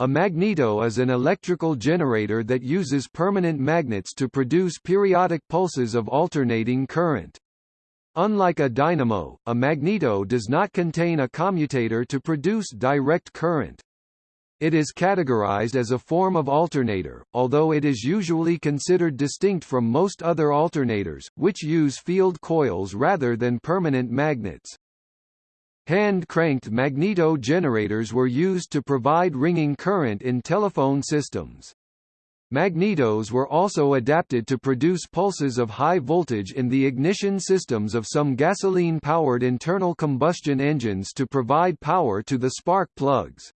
A magneto is an electrical generator that uses permanent magnets to produce periodic pulses of alternating current. Unlike a dynamo, a magneto does not contain a commutator to produce direct current. It is categorized as a form of alternator, although it is usually considered distinct from most other alternators, which use field coils rather than permanent magnets. Hand-cranked magneto generators were used to provide ringing current in telephone systems. Magnetos were also adapted to produce pulses of high voltage in the ignition systems of some gasoline-powered internal combustion engines to provide power to the spark plugs.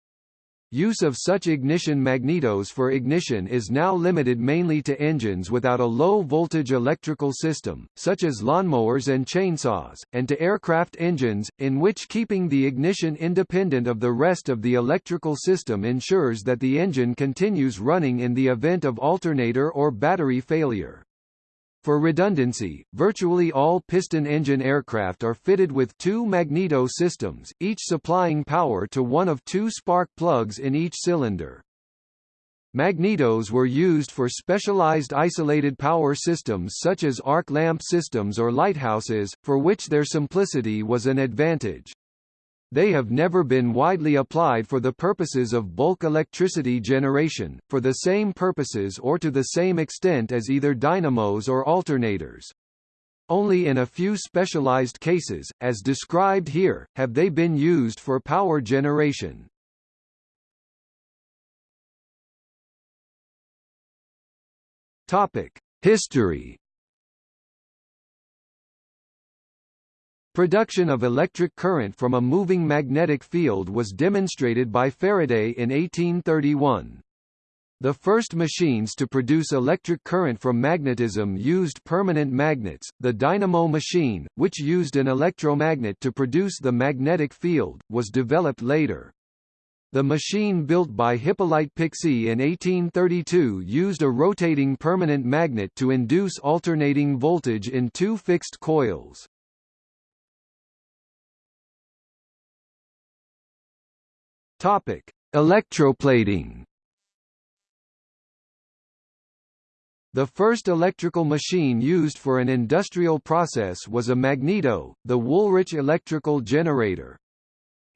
Use of such ignition magnetos for ignition is now limited mainly to engines without a low-voltage electrical system, such as lawnmowers and chainsaws, and to aircraft engines, in which keeping the ignition independent of the rest of the electrical system ensures that the engine continues running in the event of alternator or battery failure. For redundancy, virtually all piston engine aircraft are fitted with two magneto systems, each supplying power to one of two spark plugs in each cylinder. Magnetos were used for specialized isolated power systems such as arc lamp systems or lighthouses, for which their simplicity was an advantage. They have never been widely applied for the purposes of bulk electricity generation, for the same purposes or to the same extent as either dynamos or alternators. Only in a few specialized cases, as described here, have they been used for power generation. History Production of electric current from a moving magnetic field was demonstrated by Faraday in 1831. The first machines to produce electric current from magnetism used permanent magnets. The dynamo machine, which used an electromagnet to produce the magnetic field, was developed later. The machine built by Hippolyte Pixii in 1832 used a rotating permanent magnet to induce alternating voltage in two fixed coils. Topic: Electroplating. The first electrical machine used for an industrial process was a magneto, the Woolrich electrical generator.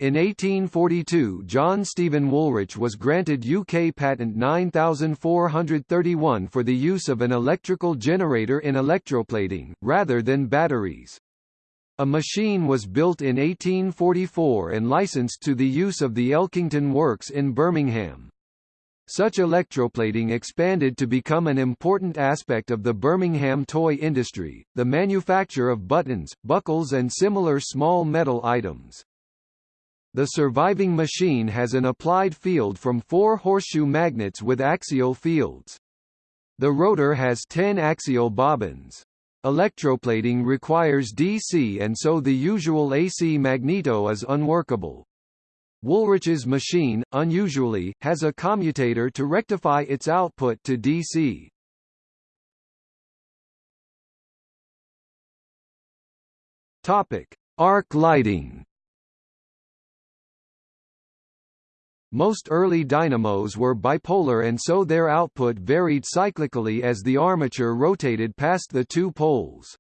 In 1842 John Stephen Woolrich was granted UK patent 9431 for the use of an electrical generator in electroplating, rather than batteries. A machine was built in 1844 and licensed to the use of the Elkington Works in Birmingham. Such electroplating expanded to become an important aspect of the Birmingham toy industry, the manufacture of buttons, buckles and similar small metal items. The surviving machine has an applied field from four horseshoe magnets with axial fields. The rotor has 10 axial bobbins. Electroplating requires DC and so the usual AC magneto is unworkable. Woolrich's machine, unusually, has a commutator to rectify its output to DC. Topic: Arc lighting. Most early dynamos were bipolar and so their output varied cyclically as the armature rotated past the two poles.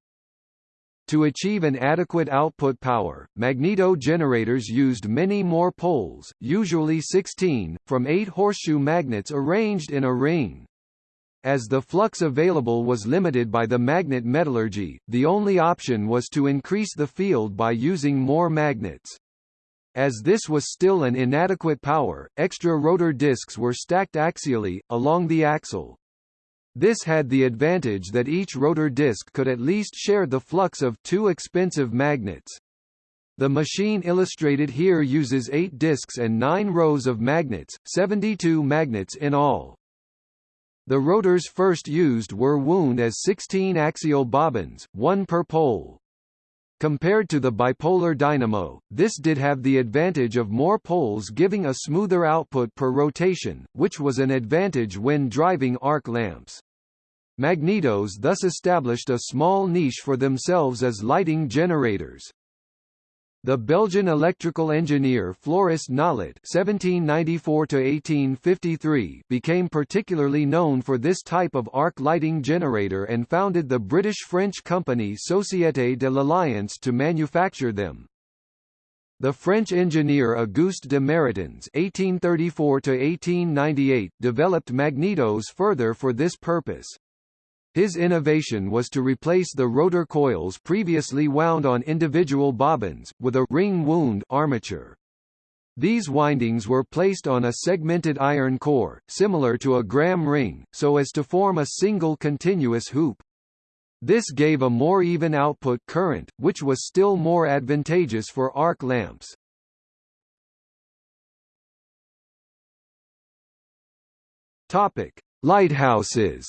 To achieve an adequate output power, magneto generators used many more poles, usually 16, from eight horseshoe magnets arranged in a ring. As the flux available was limited by the magnet metallurgy, the only option was to increase the field by using more magnets. As this was still an inadequate power, extra rotor discs were stacked axially, along the axle. This had the advantage that each rotor disc could at least share the flux of two expensive magnets. The machine illustrated here uses eight discs and nine rows of magnets, 72 magnets in all. The rotors first used were wound as 16 axial bobbins, one per pole. Compared to the bipolar dynamo, this did have the advantage of more poles giving a smoother output per rotation, which was an advantage when driving arc lamps. Magnetos thus established a small niche for themselves as lighting generators. The Belgian electrical engineer Floris Nollet (1794–1853) became particularly known for this type of arc lighting generator and founded the British-French company Société de l'Alliance to manufacture them. The French engineer Auguste de Méritens (1834–1898) developed magnetos further for this purpose. His innovation was to replace the rotor coils previously wound on individual bobbins, with a ring-wound armature. These windings were placed on a segmented iron core, similar to a Gramme ring, so as to form a single continuous hoop. This gave a more even output current, which was still more advantageous for arc lamps. Topic: Lighthouses.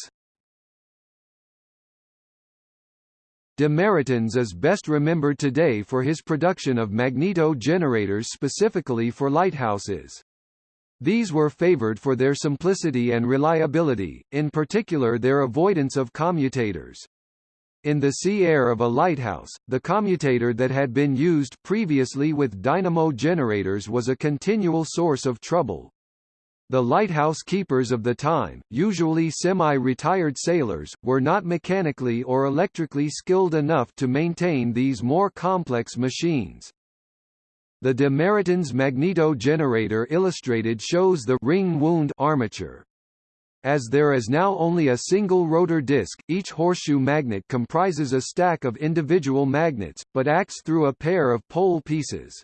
De Méritens is best remembered today for his production of magneto generators specifically for lighthouses. These were favored for their simplicity and reliability, in particular their avoidance of commutators. In the sea air of a lighthouse, the commutator that had been used previously with dynamo generators was a continual source of trouble, the lighthouse keepers of the time, usually semi-retired sailors, were not mechanically or electrically skilled enough to maintain these more complex machines. The de Méritens magneto generator illustrated shows the ring wound armature. As there is now only a single rotor disc, each horseshoe magnet comprises a stack of individual magnets, but acts through a pair of pole pieces.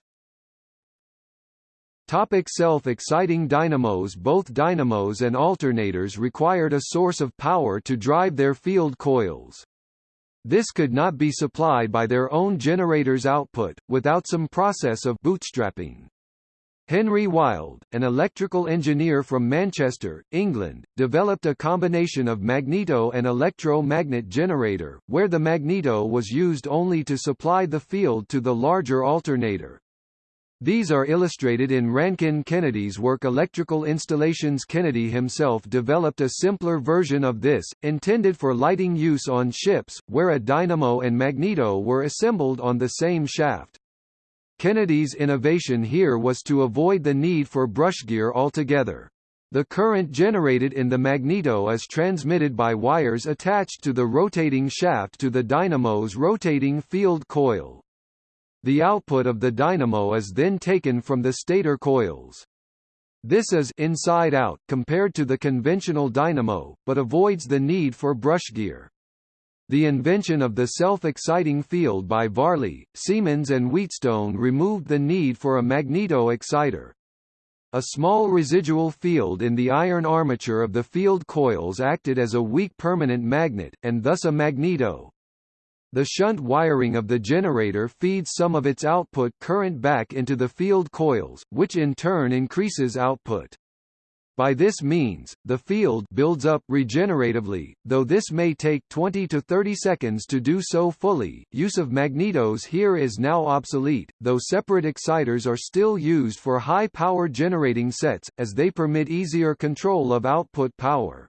Topic self-exciting dynamos Both dynamos and alternators required a source of power to drive their field coils. This could not be supplied by their own generator's output, without some process of bootstrapping. Henry Wilde, an electrical engineer from Manchester, England, developed a combination of magneto and electro-magnet generator, where the magneto was used only to supply the field to the larger alternator. These are illustrated in Rankin Kennedy's work Electrical Installations Kennedy himself developed a simpler version of this, intended for lighting use on ships, where a dynamo and magneto were assembled on the same shaft. Kennedy's innovation here was to avoid the need for brushgear altogether. The current generated in the magneto is transmitted by wires attached to the rotating shaft to the dynamo's rotating field coil. The output of the dynamo is then taken from the stator coils. This is inside out compared to the conventional dynamo, but avoids the need for brushgear. The invention of the self-exciting field by Varley, Siemens and Wheatstone removed the need for a magneto exciter. A small residual field in the iron armature of the field coils acted as a weak permanent magnet, and thus a magneto. The shunt wiring of the generator feeds some of its output current back into the field coils, which in turn increases output. By this means, the field builds up regeneratively, though this may take 20 to 30 seconds to do so fully. Use of magnetos here is now obsolete, though separate exciters are still used for high power generating sets, as they permit easier control of output power.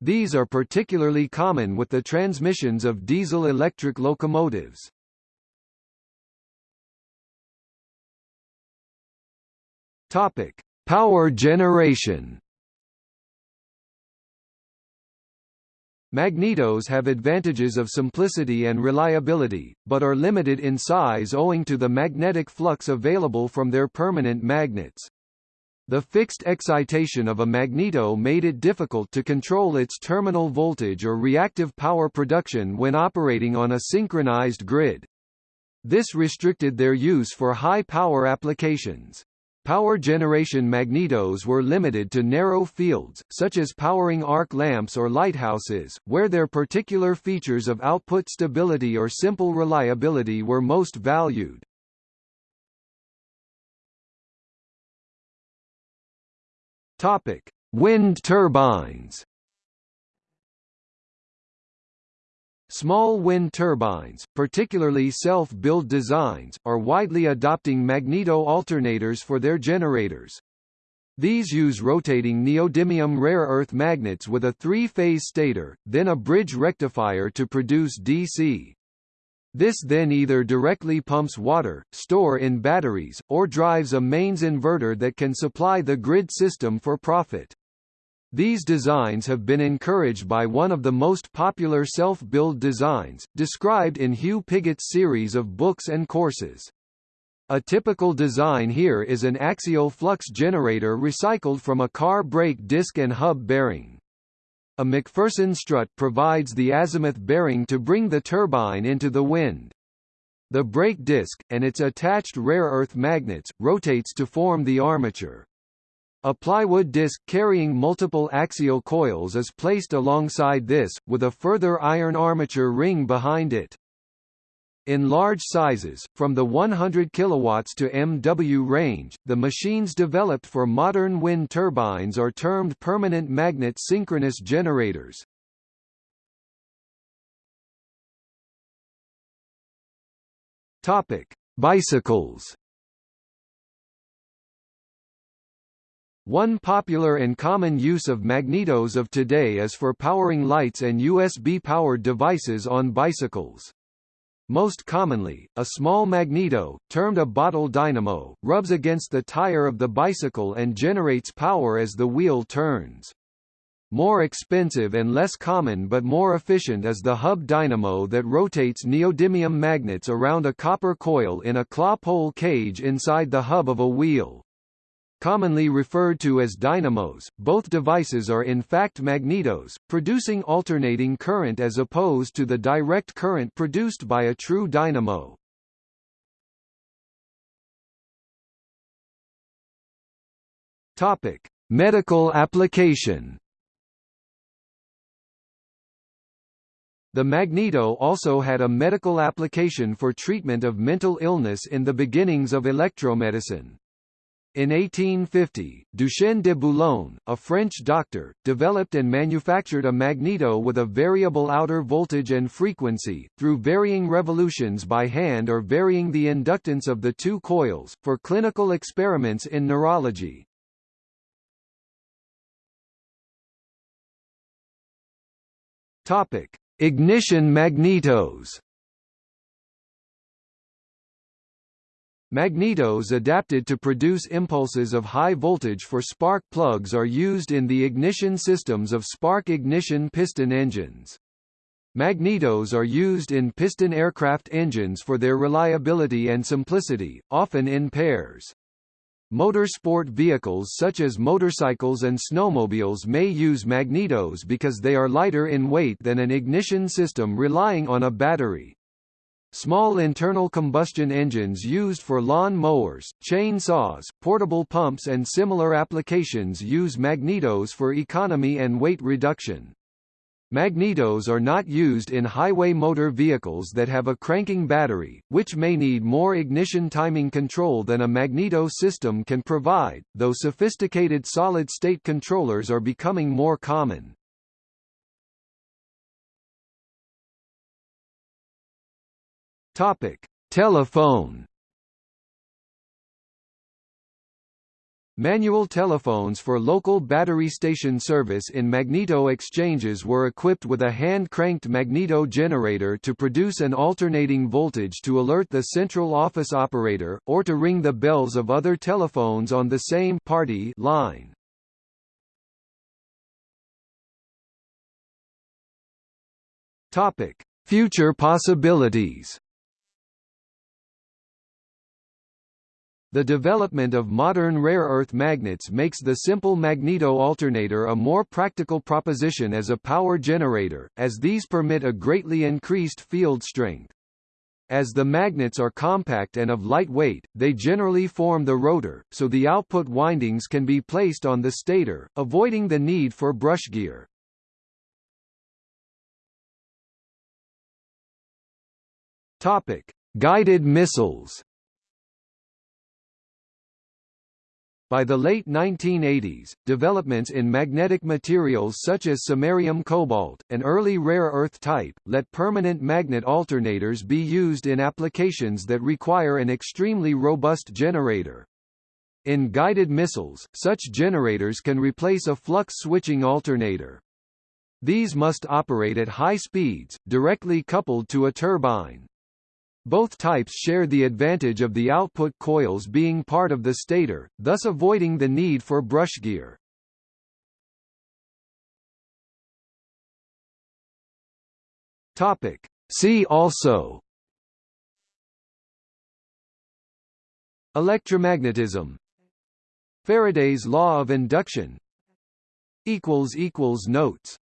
These are particularly common with the transmissions of diesel-electric locomotives. Topic: Power generation. Magnetos have advantages of simplicity and reliability, but are limited in size owing to the magnetic flux available from their permanent magnets. The fixed excitation of a magneto made it difficult to control its terminal voltage or reactive power production when operating on a synchronized grid. This restricted their use for high-power applications. Power generation magnetos were limited to narrow fields, such as powering arc lamps or lighthouses, where their particular features of output stability or simple reliability were most valued. Topic: Wind turbines. Small wind turbines, particularly self-build designs, are widely adopting magneto alternators for their generators. These use rotating neodymium rare earth magnets with a three-phase stator, then a bridge rectifier to produce DC. This then either directly pumps water, store in batteries, or drives a mains inverter that can supply the grid system for profit. These designs have been encouraged by one of the most popular self-build designs, described in Hugh Piggott's series of books and courses. A typical design here is an axial flux generator recycled from a car brake disc and hub bearing. A McPherson strut provides the azimuth bearing to bring the turbine into the wind. The brake disc, and its attached rare earth magnets, rotates to form the armature. A plywood disc carrying multiple axial coils is placed alongside this, with a further iron armature ring behind it. In large sizes, from the 100 kW to MW range, the machines developed for modern wind turbines are termed permanent magnet synchronous generators. Topic: Bicycles. One popular and common use of magnetos of today is for powering lights and USB-powered devices on bicycles. Most commonly, a small magneto, termed a bottle dynamo, rubs against the tire of the bicycle and generates power as the wheel turns. More expensive and less common but more efficient is the hub dynamo that rotates neodymium magnets around a copper coil in a claw pole cage inside the hub of a wheel. Commonly referred to as dynamos, both devices are in fact magnetos, producing alternating current as opposed to the direct current produced by a true dynamo. Topic: Medical application. The magneto also had a medical application for treatment of mental illness in the beginnings of electromedicine. In 1850, Duchenne de Boulogne, a French doctor, developed and manufactured a magneto with a variable outer voltage and frequency, through varying revolutions by hand or varying the inductance of the two coils, for clinical experiments in neurology. Ignition magnetos Magnetos adapted to produce impulses of high voltage for spark plugs are used in the ignition systems of spark ignition piston engines. Magnetos are used in piston aircraft engines for their reliability and simplicity, often in pairs. Motorsport vehicles such as motorcycles and snowmobiles may use magnetos because they are lighter in weight than an ignition system relying on a battery. Small internal combustion engines used for lawn mowers, chainsaws, portable pumps and similar applications use magnetos for economy and weight reduction. Magnetos are not used in highway motor vehicles that have a cranking battery, which may need more ignition timing control than a magneto system can provide, though sophisticated solid-state controllers are becoming more common. Topic: Telephone. Manual telephones for local battery station service in magneto exchanges were equipped with a hand-cranked magneto generator to produce an alternating voltage to alert the central office operator, or to ring the bells of other telephones on the same party line. Future possibilities The development of modern rare earth magnets makes the simple magneto alternator a more practical proposition as a power generator, as these permit a greatly increased field strength. As the magnets are compact and of light weight, they generally form the rotor, so the output windings can be placed on the stator, avoiding the need for brush gear. Topic: Guided missiles. By the late 1980s, developments in magnetic materials such as samarium cobalt, an early rare earth type, let permanent magnet alternators be used in applications that require an extremely robust generator. In guided missiles, such generators can replace a flux switching alternator. These must operate at high speeds, directly coupled to a turbine. Both types share the advantage of the output coils being part of the stator, thus avoiding the need for brush gear. Topic. See also Electromagnetism Faraday's law of induction Notes